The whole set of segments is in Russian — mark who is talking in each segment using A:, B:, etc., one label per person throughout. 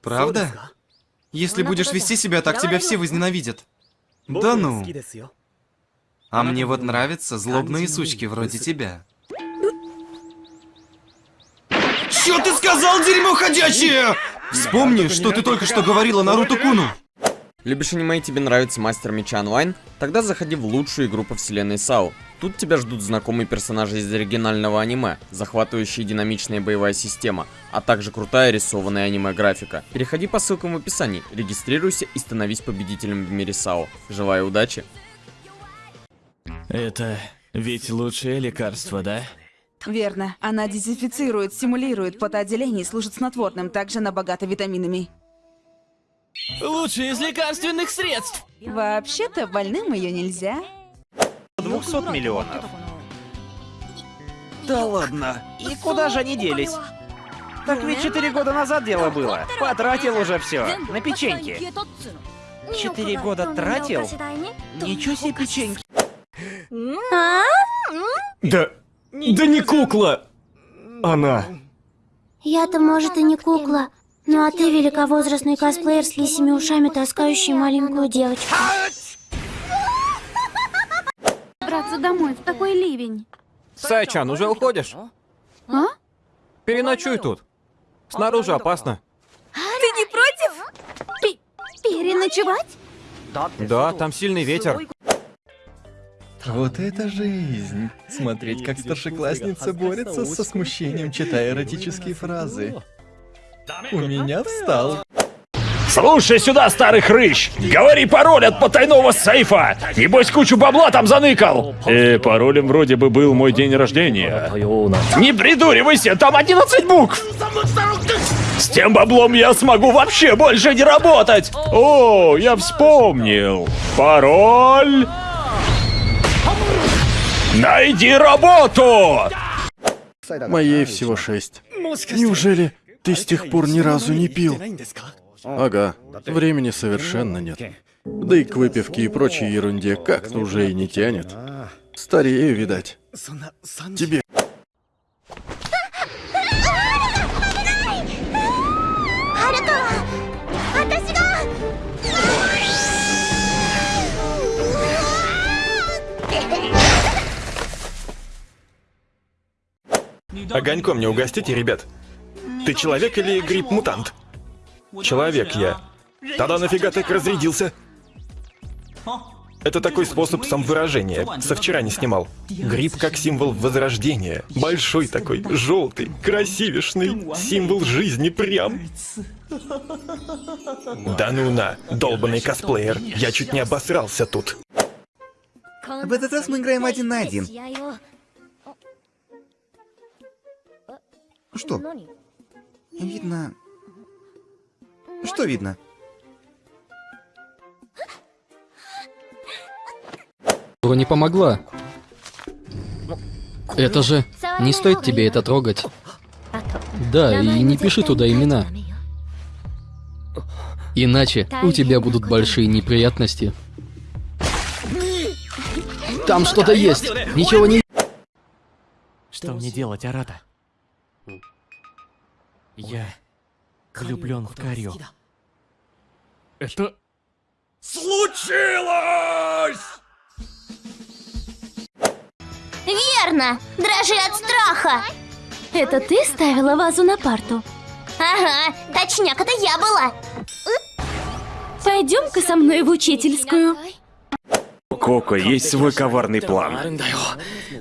A: Правда? Если будешь вести себя так, тебя все возненавидят. Да ну. А мне вот нравятся злобные сучки вроде тебя. Чё ты сказал, дерьмо ходячее? Вспомни, что ты только что говорила Наруто Куну.
B: Любишь аниме и тебе нравится Мастер Меча онлайн? Тогда заходи в лучшую игру по вселенной САУ. Тут тебя ждут знакомые персонажи из оригинального аниме, захватывающая динамичная боевая система, а также крутая рисованная аниме-графика. Переходи по ссылкам в описании, регистрируйся и становись победителем в мире САУ. Желаю удачи!
C: Это ведь лучшее лекарство, да?
D: Верно. Она дезинфицирует, стимулирует потоотделение и служит снотворным, также она богата витаминами.
C: Лучшее из лекарственных средств!
D: Вообще-то больным ее нельзя.
E: 200 миллионов.
A: Да ладно.
E: И куда же они делись? Так ведь 4 года назад дело было. Потратил уже все. На печеньки. Четыре года тратил? Ничего себе печеньки.
C: Да... Да не кукла! Она.
F: Я-то, может, и не кукла. Ну а ты великовозрастный косплеер с лисими ушами, таскающий маленькую девочку.
G: Браться домой в такой ливень.
H: Сайчан, уже уходишь?
G: А?
H: Переночуй тут. Снаружи опасно.
G: Ты не против? Пи переночевать?
H: Да, там сильный ветер.
I: Вот это жизнь! Смотреть, как старшеклассница борется со смущением, читая эротические фразы. У меня встал.
J: Слушай сюда, старый хрыщ! Говори пароль от потайного сейфа! Небось кучу бабла там заныкал! Э, паролем вроде бы был мой день рождения. Не придуривайся, там 11 букв! С тем баблом я смогу вообще больше не работать! О, я вспомнил! Пароль... Найди работу!
I: Моей всего шесть. Неужели ты с тех пор ни разу не пил? Ага, времени совершенно нет. Да и к выпивке и прочей ерунде как-то уже и не тянет. Старею, видать. Тебе
K: Огоньком не угостите, ребят? Ты человек или гриб-мутант? Человек я. Тогда нафига так разрядился? Это такой способ самовыражения. Со вчера не снимал. Гриб как символ возрождения. Большой такой, желтый, красивешный. Символ жизни прям. Да ну на, долбанный косплеер. Я чуть не обосрался тут.
E: В этот раз мы играем один на один. Что? Видно... Что видно?
L: не помогла. Это же... Не стоит тебе это трогать. Да, и не пиши туда имена. Иначе у тебя будут большие неприятности. Там что-то есть! Ничего не...
C: Что мне делать, Арата? Я влюблен в Карио. Это...
J: Случилось!
F: Верно! Дрожи от страха! Это ты ставила вазу на парту? Ага, точняк, это я была. Пойдем-ка со мной в учительскую.
J: Коко есть свой коварный план.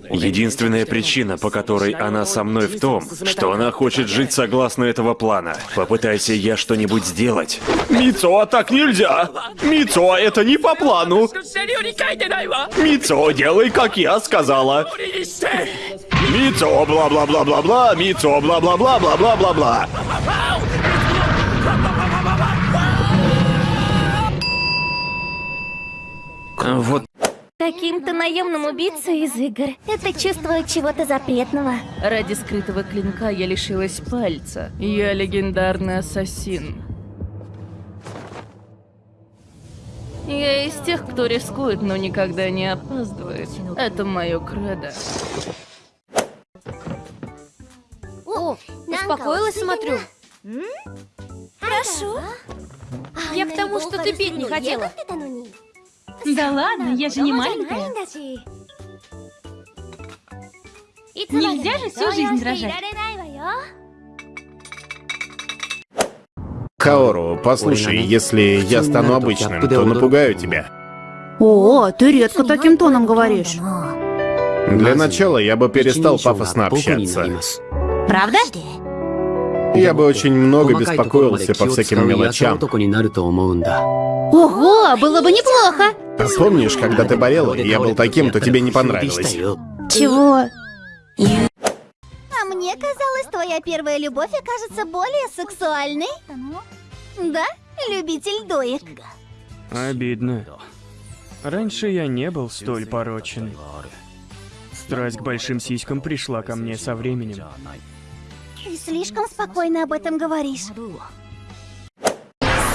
J: Единственная причина, по которой она со мной в том, что она хочет жить согласно этого плана. Попытайся я что-нибудь сделать. Мицо, так нельзя! Мицо, это не по плану! Мицо, делай, как я сказала! Мицо, бла-бла-бла-бла-бла, Мицо, бла-бла-бла-бла-бла-бла-бла. Вот
F: Каким-то наемным убийцей из игр. Это чувство чего-то запретного.
D: Ради скрытого клинка я лишилась пальца. Я легендарный ассасин. Я из тех, кто рискует, но никогда не опаздывает. Это мое кредо.
F: О, успокоилась, смотрю.
G: Хорошо. Я к тому, что ты петь не хотела.
D: Да ладно, я же не маленькая. Нельзя же всю жизнь дрожать.
M: Каору, послушай, если я стану обычным, то напугаю тебя.
G: О, ты редко таким тоном говоришь.
M: Для начала я бы перестал пафосно общаться.
G: Правда?
M: Я бы очень много беспокоился по всяким мелочам.
G: Ого, было бы неплохо.
M: Помнишь, когда ты болела, и я был таким, то тебе не понравилось?
G: Чего?
F: А мне казалось, твоя первая любовь окажется более сексуальной. Да, любитель доек?
C: Обидно. Раньше я не был столь порочен. Страсть к большим сиськам пришла ко мне со временем.
F: Ты слишком спокойно об этом говоришь.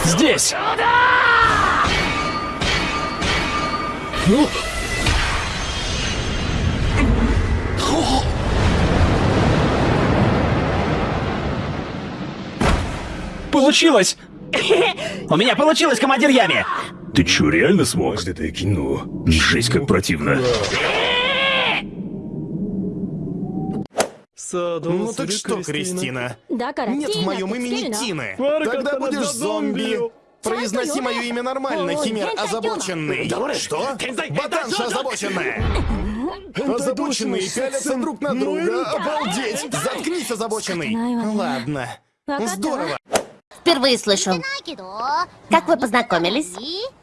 C: Здесь!
E: Получилось! У меня получилось, командир Ями!
J: Ты чё, реально смог? Жесть, как противно.
N: Ну так что, Кристина? Нет в моем имени Тины. Тогда будешь зомби. Произноси мое имя нормально, химер озабоченный. Что? Ботанша озабоченная. Озабоченные пялятся друг на друга. Обалдеть! Заткнись, озабоченный. Ладно. Здорово.
F: Впервые слышу. Как вы познакомились?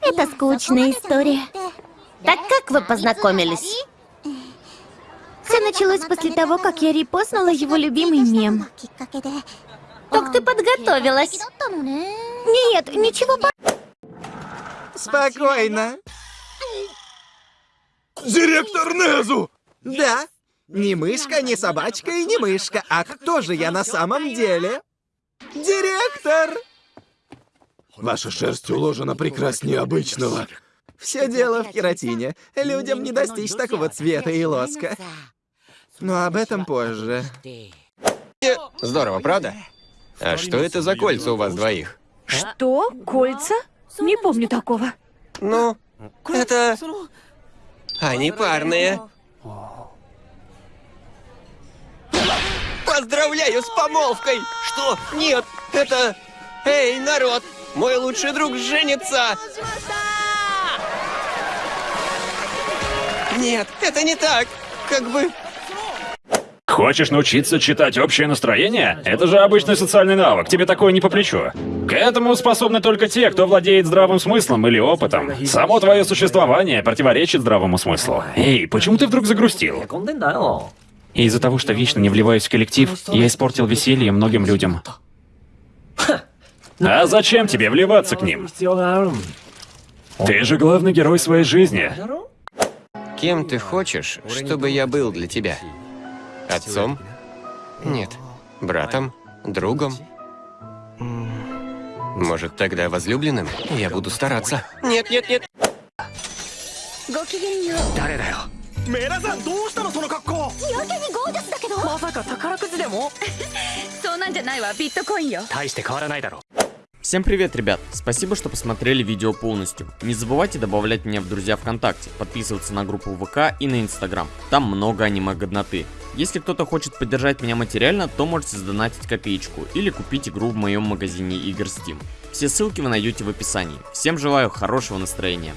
F: Это скучная история. Так как вы познакомились? Все началось после того, как я репостнула его любимый мем. Так ты подготовилась? Нет, ничего по...
O: Спокойно.
N: Директор Незу!
O: Да. Не мышка, не собачка и не мышка. А кто же я на самом деле? Директор!
N: Ваша шерсть уложена прекраснее обычного.
O: Все дело в кератине. Людям не достичь такого цвета и лоска. Но об этом позже.
P: Здорово, правда? А что это за кольца у вас двоих?
G: Что? Кольца? Не помню такого.
P: Ну, это... Они парные. Поздравляю с помолвкой! Что? Нет, это... Эй, народ! Мой лучший друг женится! Нет, это не так! Как бы...
J: Хочешь научиться читать общее настроение? Это же обычный социальный навык, тебе такое не по плечу. К этому способны только те, кто владеет здравым смыслом или опытом. Само твое существование противоречит здравому смыслу. Эй, почему ты вдруг загрустил? Из-за того, что вечно не вливаюсь в коллектив, я испортил веселье многим людям. А зачем тебе вливаться к ним? Ты же главный герой своей жизни.
P: Кем ты хочешь, чтобы я был для тебя? Отцом? Нет. Братом? Другом? Может, тогда возлюбленным? Я буду стараться. Нет, нет, нет.
B: Всем привет, ребят! Спасибо, что посмотрели видео полностью. Не забывайте добавлять меня в друзья ВКонтакте, подписываться на группу ВК и на Инстаграм. Там много аниме-годноты. Если кто-то хочет поддержать меня материально, то можете задонатить копеечку или купить игру в моем магазине игр Steam. Все ссылки вы найдете в описании. Всем желаю хорошего настроения.